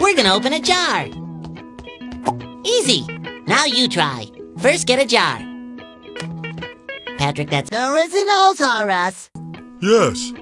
We're gonna open a jar. Easy. Now you try. First, get a jar. Patrick, that's original, Taurus. Yes.